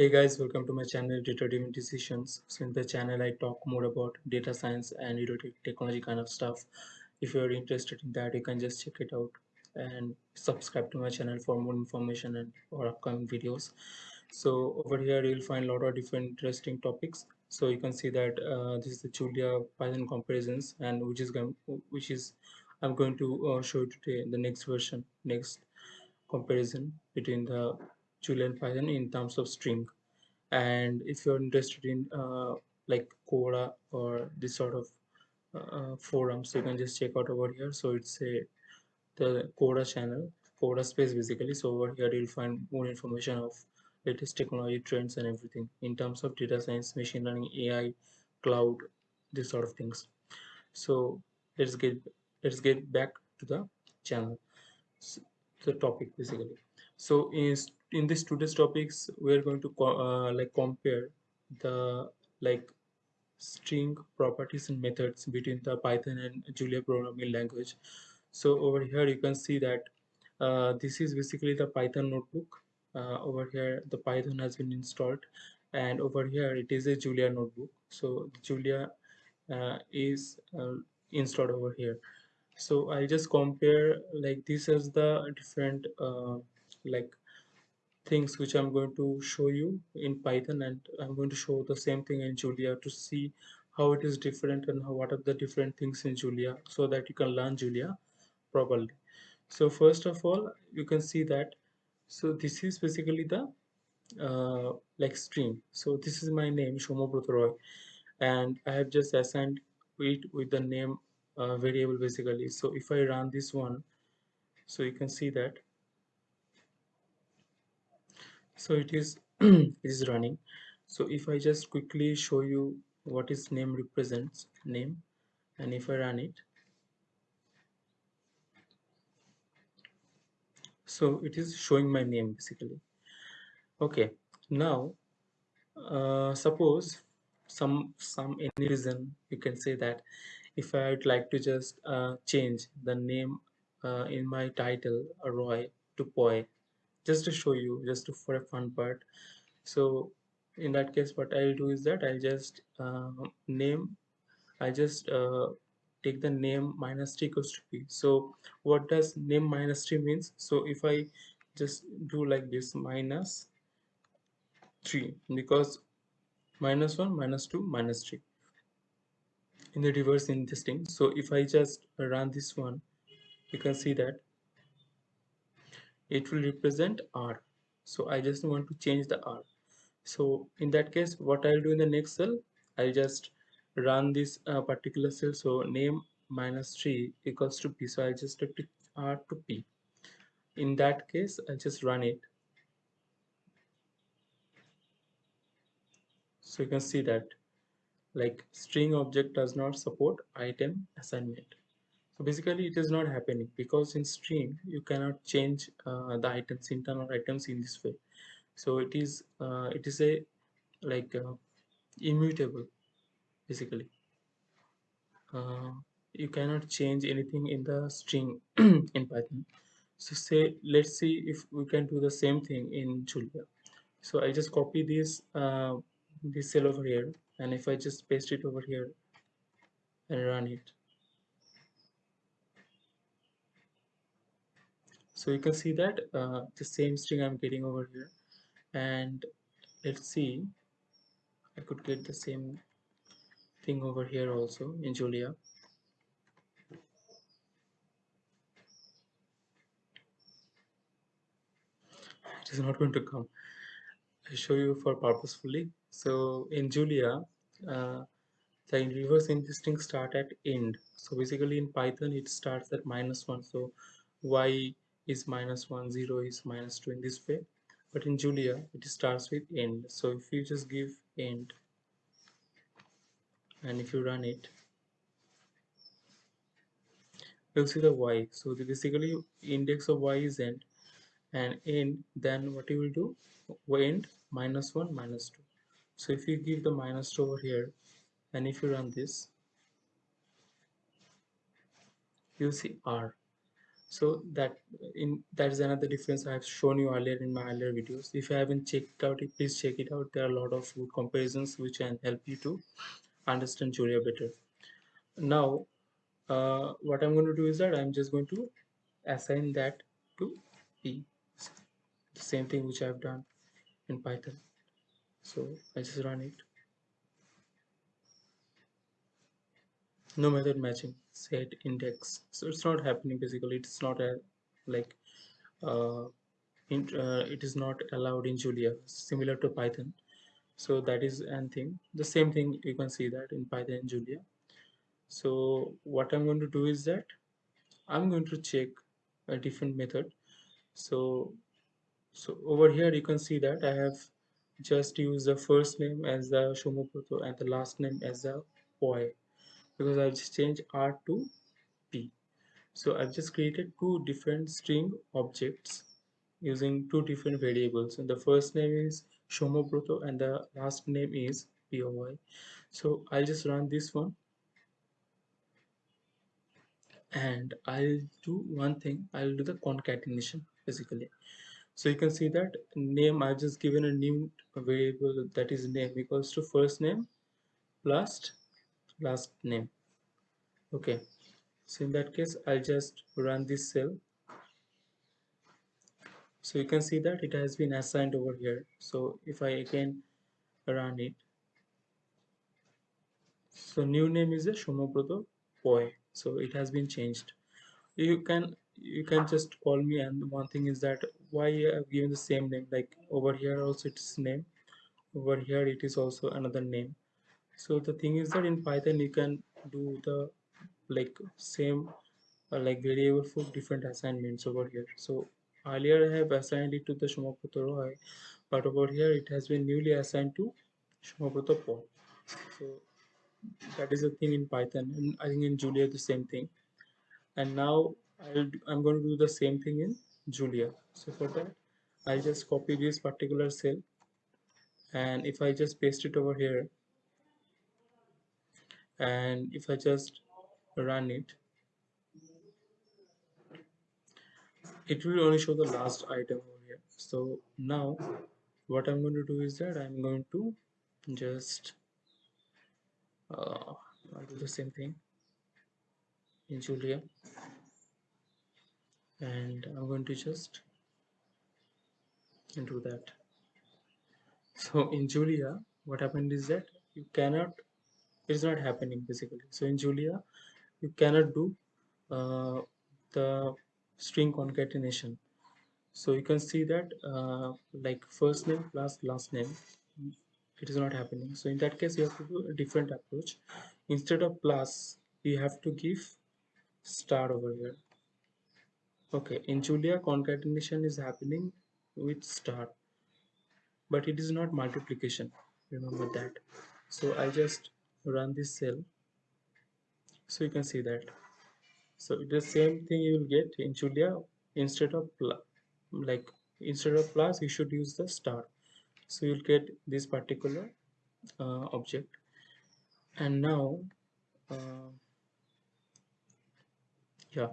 Hey guys, welcome to my channel Data Driven Decisions. So in the channel I talk more about data science and you know, technology kind of stuff. If you're interested in that, you can just check it out and subscribe to my channel for more information and or upcoming videos. So over here you'll find a lot of different interesting topics. So you can see that uh, this is the Julia Python comparisons and which is going which is I'm going to uh, show you today the next version, next comparison between the Julia and Python in terms of string and if you're interested in uh, like Quora or this sort of uh, forums you can just check out over here. So it's a the Quora channel Quora space basically. So over here you'll find more information of latest technology trends and everything in terms of data science machine learning AI cloud this sort of things. So let's get let's get back to the channel. So, the topic basically so in in this today's topics we are going to uh, like compare the like string properties and methods between the python and julia programming language. So over here you can see that uh, this is basically the python notebook. Uh, over here the python has been installed. And over here it is a julia notebook. So julia uh, is uh, installed over here. So i just compare like this as the different uh, like things which I'm going to show you in Python and I'm going to show the same thing in Julia to see how it is different and how, what are the different things in Julia so that you can learn Julia properly. So first of all, you can see that so this is basically the uh, like string So this is my name Shomo Roy and I have just assigned it with the name uh, variable basically. So if I run this one, so you can see that so it is it is running. So if i just quickly show you what is name represents name and if i run it. So it is showing my name basically. Okay now uh, suppose some some any reason you can say that if i would like to just uh, change the name uh, in my title roy to poi just to show you just to, for a fun part. So in that case what I'll do is that I'll just uh, name I just uh, take the name minus t equals to p. So what does name minus t means? So if I just do like this minus 3 because minus 1 minus 2 minus 3 in the reverse in this thing. So if I just run this one you can see that it will represent r. So I just want to change the r. So in that case what I'll do in the next cell I'll just run this uh, particular cell. So name minus 3 equals to p. So I just take r to p. In that case I'll just run it. So you can see that like string object does not support item assignment so basically it is not happening because in string you cannot change uh, the items internal items in this way. So it is uh, it is a like uh, immutable basically. Uh, you cannot change anything in the string in python. So say let's see if we can do the same thing in julia. So i just copy this uh, this cell over here and if i just paste it over here and run it so you can see that uh, the same string I'm getting over here. And let's see I could get the same thing over here also in Julia. It is not going to come. I show you for purposefully. So in Julia uh, the reverse string start at end. So basically in Python it starts at minus one. So y is minus 1 0 is minus 2 in this way but in julia it starts with end. So if you just give end and if you run it you'll see the y. So the basically index of y is end and end then what you will do? End minus 1 minus 2 so if you give the minus 2 over here and if you run this you'll see r so that in that is another difference i have shown you earlier in my earlier videos. If you haven't checked out it please check it out. There are a lot of good comparisons which can help you to understand julia better. Now uh, what i'm going to do is that i'm just going to assign that to p. The same thing which i've done in python. So i just run it. No method matching set index. So it's not happening basically. It's not a like uh, in, uh, it is not allowed in julia similar to python. So that is one thing. The same thing you can see that in python and julia. So what i'm going to do is that i'm going to check a different method. So so over here you can see that i have just used the first name as the shomoproto and the last name as the poi because I've just changed R to P. So I've just created two different string objects using two different variables and the first name is Shomobroto and the last name is POY. So I'll just run this one and I'll do one thing I'll do the concatenation basically so you can see that name I've just given a new variable that is name equals to first name plus last name. Okay. So in that case I'll just run this cell. So you can see that it has been assigned over here. So if I again run it. So new name is a Shomobroto Poi so it has been changed. You can you can just call me and one thing is that why I've given the same name? Like over here also it's name. Over here it is also another name so the thing is that in python you can do the like same uh, like variable for different assignments over here. So earlier i have assigned it to the shumaputo roy but over here it has been newly assigned to shumaputo paul. So that is the thing in python and i think in julia the same thing. And now I'll, i'm going to do the same thing in julia. So for that i'll just copy this particular cell and if I just paste it over here and if I just run it it will only show the last item over here. So now what I'm going to do is that I'm going to just uh, I'll do the same thing in Julia. And I'm going to just do that. So in Julia what happened is that you cannot it's not happening basically. So in Julia you cannot do uh, the string concatenation. So you can see that uh, like first name plus last name it is not happening. So in that case you have to do a different approach. Instead of plus you have to give star over here. Okay in Julia concatenation is happening with star but it is not multiplication. Remember that. So I just run this cell. So you can see that. So the same thing you will get in Julia. Instead of like instead of plus you should use the star. So you'll get this particular uh, object. And now uh, yeah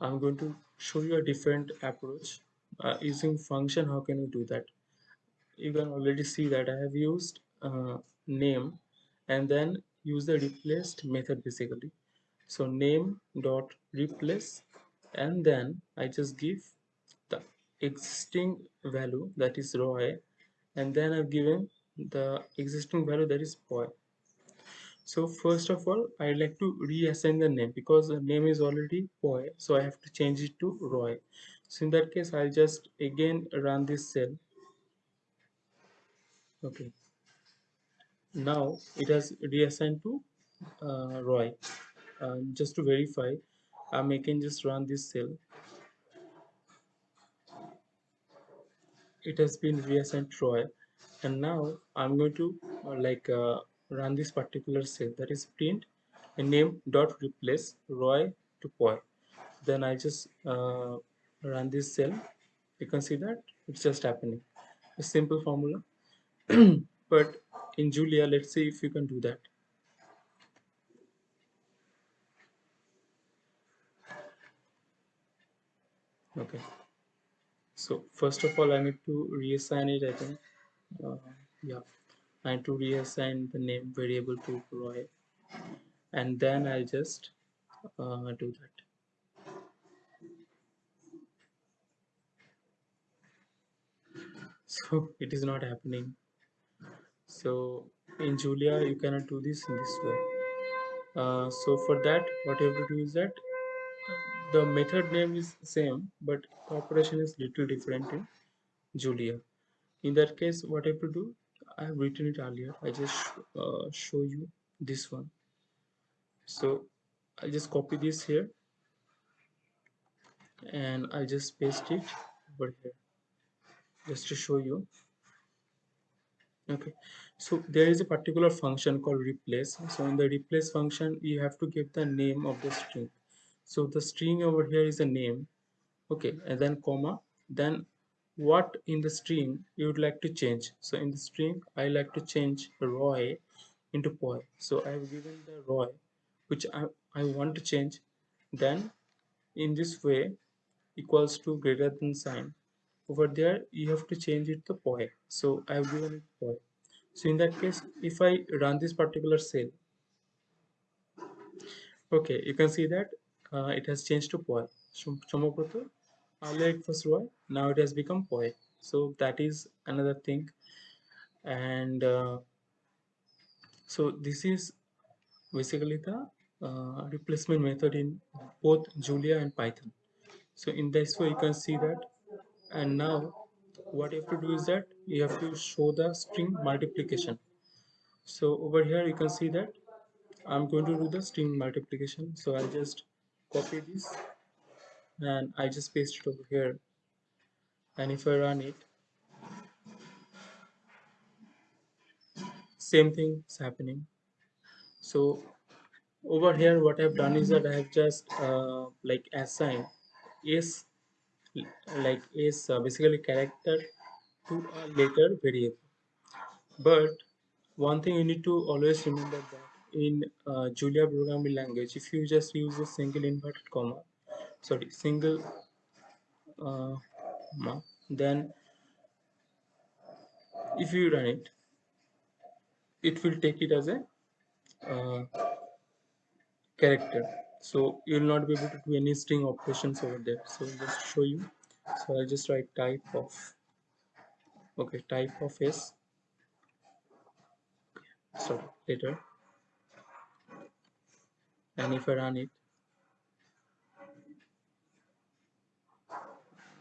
I'm going to show you a different approach. Uh, using function how can you do that? You can already see that I have used uh, name and then use the replaced method basically. So name dot replace and then I just give the existing value that is roy and then I've given the existing value that is boy. So first of all I like to reassign the name because the name is already boy so I have to change it to roy so in that case I'll just again run this cell. Okay now it has reassigned to uh, Roy. Uh, just to verify I'm making just run this cell. It has been reassigned to Roy. And now I'm going to uh, like uh, run this particular cell. That is print name dot replace Roy to Poi then I just uh, run this cell. You can see that it's just happening. A simple formula. But in Julia let's see if you can do that. Okay. So first of all I need to reassign it I think. Uh, yeah. I need to reassign the name variable to Roy. And then I'll just uh, do that. So it is not happening so in Julia you cannot do this in this way. Uh, so for that what you have to do is that the method name is same but operation is little different in Julia. In that case what I have to do I have written it earlier. I just uh, show you this one. So I just copy this here and I just paste it over here just to show you okay. So there is a particular function called replace. So in the replace function you have to give the name of the string. So the string over here is a name. Okay. And then comma. Then what in the string you would like to change? So in the string i like to change roy into boy so i have given the roy which i, I want to change. Then in this way equals to greater than sign over there you have to change it to boy so i have given it boy so in that case if i run this particular cell okay you can see that uh, it has changed to Chamaproto earlier it was roy now it has become boy so that is another thing. And uh, so this is basically the uh, replacement method in both julia and python. So in this way you can see that and now what you have to do is that you have to show the string multiplication. So over here you can see that I'm going to do the string multiplication. So I'll just copy this and I just paste it over here. And if I run it same thing is happening. So over here what I've done is that I have just uh, like assigned s like is basically character to a later variable. But one thing you need to always remember that in uh, Julia programming language if you just use a single inverted comma sorry single uh, then if you run it it will take it as a uh, character so you will not be able to do any string operations over there. So just show you. So I'll just write type of okay type of s. Sorry later. And if I run it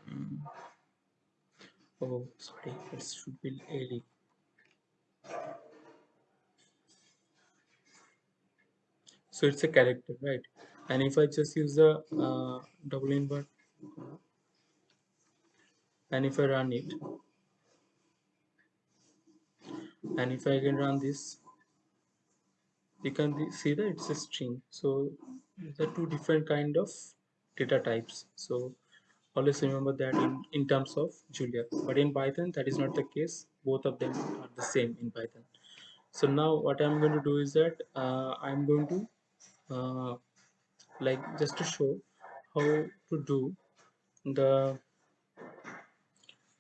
um, oh sorry it should be ALE so it's a character right and if I just use the uh, double invert and if I run it and if I can run this you can see that it's a string. So are two different kind of data types. So always remember that in in terms of Julia. But in Python that is not the case. Both of them are the same in Python. So now what I'm going to do is that uh, I'm going to uh, like just to show how to do the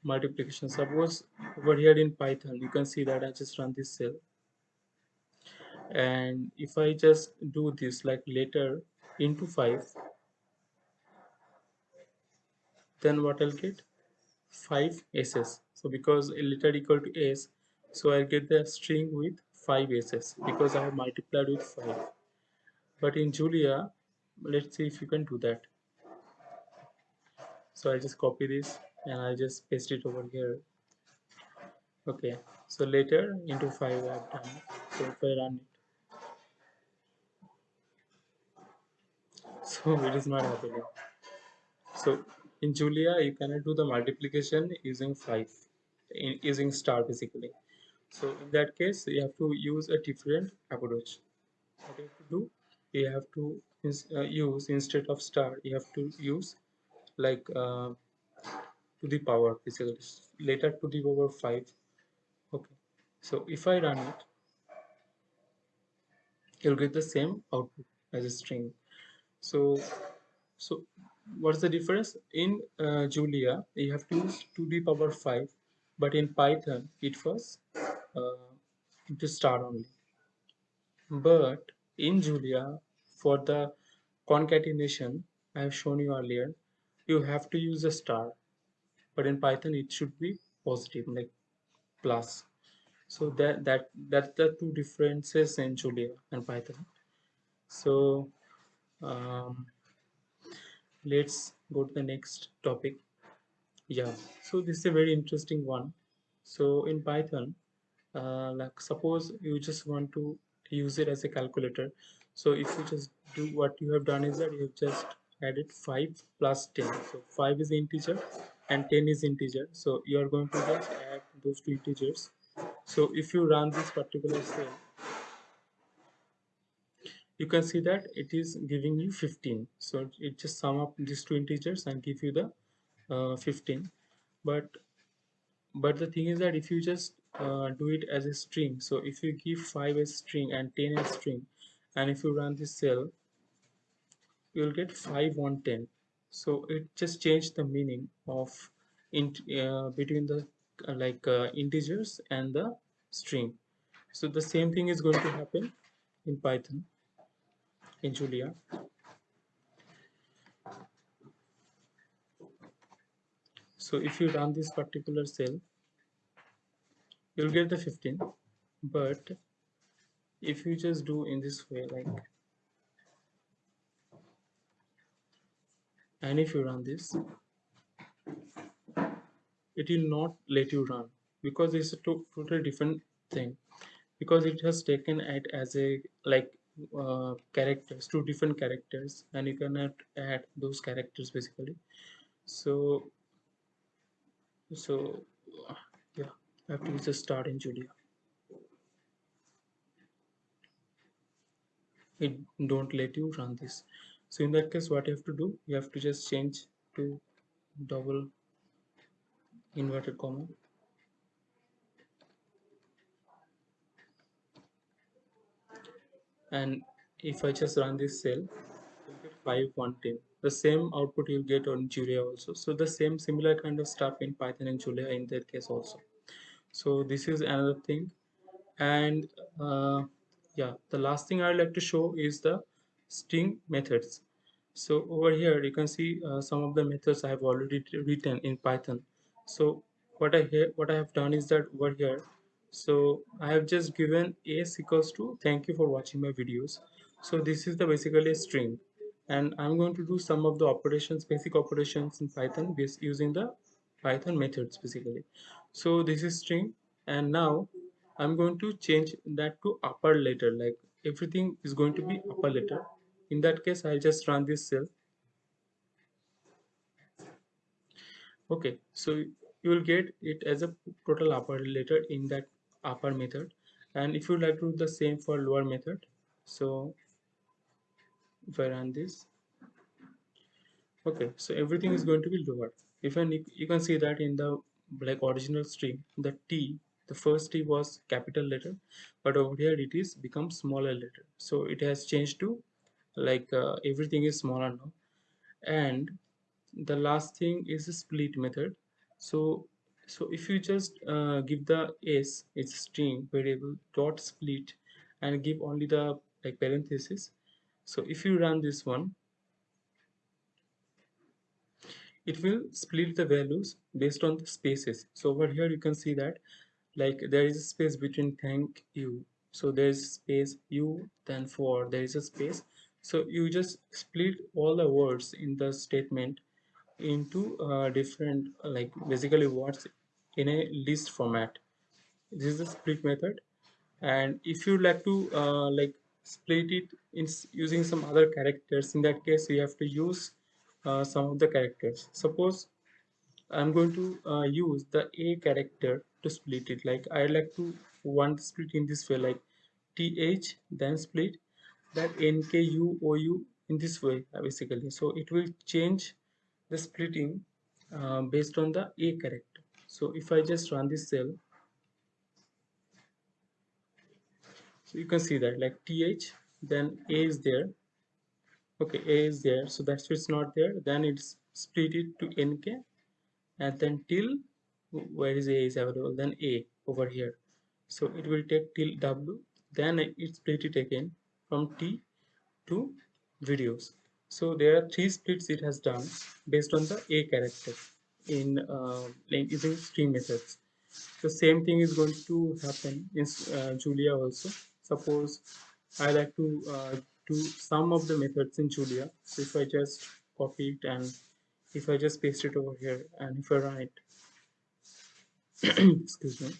multiplication. Suppose over here in python you can see that i just run this cell. And if i just do this like later into 5 then what i'll get? 5 s's. So because letter equal to s so i'll get the string with 5 ss because i have multiplied with 5 but in Julia let's see if you can do that. So I'll just copy this and I'll just paste it over here. Okay so later into 5 I've done. So if I run it. So it is not happening. So in Julia you cannot do the multiplication using 5 in, using star basically. So in that case you have to use a different approach. What you have to do you have to uh, use instead of star you have to use like uh, to the power basically later to the power 5 okay. So if I run it you'll get the same output as a string. So so what's the difference? In uh, julia you have to use 2 d power 5 but in python it was uh, to star only. But in julia for the concatenation i have shown you earlier you have to use a star but in python it should be positive like plus. So that that that's the two differences in julia and python. So um, let's go to the next topic. Yeah so this is a very interesting one. So in python uh, like suppose you just want to use it as a calculator so if you just do what you have done is that you have just added 5 plus 10 so 5 is integer and 10 is integer. So you are going to just add those two integers. So if you run this particular cell you can see that it is giving you 15 so it just sum up these two integers and give you the uh, 15 but but the thing is that if you just uh, do it as a string so if you give 5 as string and 10 as string and if you run this cell you'll get 5 1 10 so it just changed the meaning of int uh, between the uh, like uh, integers and the string. So the same thing is going to happen in python in julia. So if you run this particular cell you'll get the 15 but if you just do in this way like and if you run this it will not let you run because it's a to totally different thing. Because it has taken it as a like uh, characters two different characters and you cannot add those characters basically. So so yeah I have to just start in Julia it don't let you run this. So in that case what you have to do? You have to just change to double inverted comma. And if I just run this cell you'll get 510 the same output you'll get on Julia also. So the same similar kind of stuff in Python and Julia in that case also. So this is another thing. And uh, yeah the last thing I'd like to show is the string methods. So over here you can see uh, some of the methods I have already written in Python. So what I what I have done is that over here so I have just given s equals to thank you for watching my videos. So this is the basically a string. And I'm going to do some of the operations basic operations in Python based using the Python methods basically. So this is string. And now I'm going to change that to upper letter like everything is going to be upper letter in that case I'll just run this cell. Okay so you will get it as a total upper letter in that upper method. And if you like to do the same for lower method so if I run this okay so everything is going to be lower. If you can see that in the like original string the T the first T was capital letter but over here it is become smaller letter. So it has changed to like uh, everything is smaller now. And the last thing is the split method. So so if you just uh, give the s its string variable dot split and give only the like parenthesis. So if you run this one it will split the values based on the spaces. So over here you can see that like there is a space between thank you. So there is space you then for. There is a space. So you just split all the words in the statement into uh, different like basically words in a list format. This is the split method. And if you like to uh, like split it in using some other characters in that case you have to use uh, some of the characters. Suppose I'm going to uh, use the a character to split it. Like I like to want split in this way like th then split that nku in this way basically. So it will change the splitting uh, based on the a character. So if I just run this cell so you can see that like th then a is there. Okay a is there. So that's it's not there. Then it's split it to nk and then till where is a is available? Then a over here. So it will take till w. Then it split it again from t to videos. So there are three splits it has done based on the a character in uh, using string methods. The same thing is going to happen in uh, julia also. Suppose i like to uh, do some of the methods in julia. So if i just copy it and if i just paste it over here and if i run it excuse me.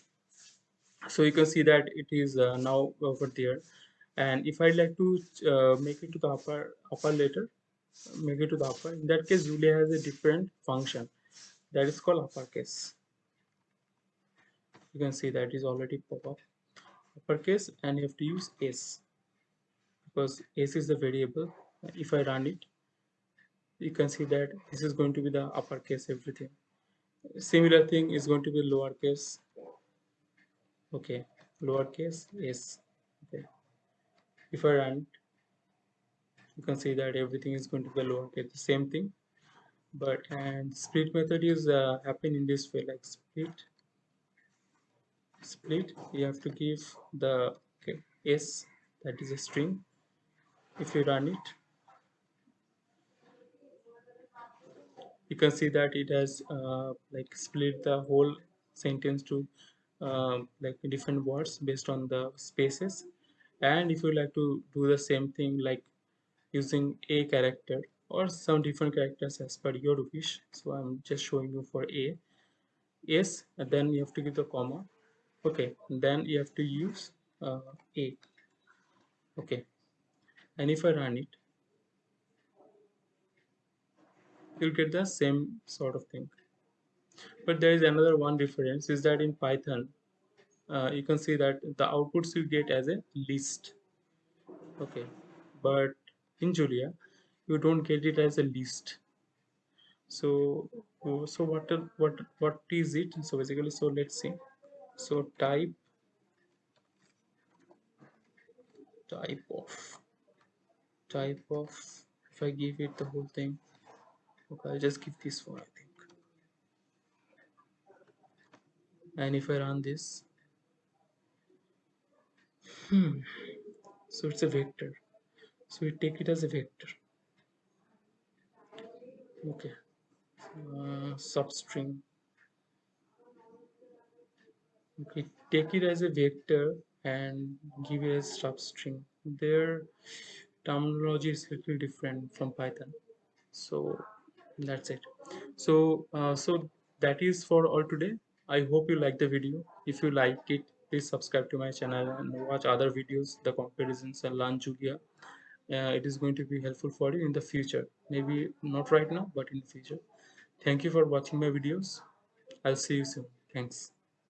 So you can see that it is uh, now over there. And if i like to uh, make it to the upper upper letter make it to the upper in that case julia has a different function. That is called uppercase. You can see that is already pop up. Uppercase and you have to use s because s is the variable. If i run it you can see that this is going to be the uppercase everything. Similar thing is going to be lowercase okay lowercase s okay. If i run you can see that everything is going to be lowercase the same thing. But and split method is uh, happen in this way like split split you have to give the okay, s that is a string. If you run it you can see that it has uh, like split the whole sentence to uh, like different words based on the spaces. And if you like to do the same thing like using a character or some different characters as per your wish. So i'm just showing you for a. Yes and then you have to give the comma. Okay then you have to use uh, a. Okay. And if I run it you'll get the same sort of thing. But there is another one difference is that in Python uh, you can see that the outputs you get as a list. Okay. But in Julia you don't get it as a list. So so what what what is it? So basically so let's see. So type type of type of if I give it the whole thing okay I'll just give this one I think. And if I run this hmm so it's a vector. So we take it as a vector. Okay. Uh, substring. Okay take it as a vector and give it a substring. Their terminology is little different from python. So that's it. So uh, so that is for all today. I hope you like the video. If you like it please subscribe to my channel and watch other videos the comparisons and learn julia. Uh, it is going to be helpful for you in the future. Maybe not right now but in the future. Thank you for watching my videos. I'll see you soon. Thanks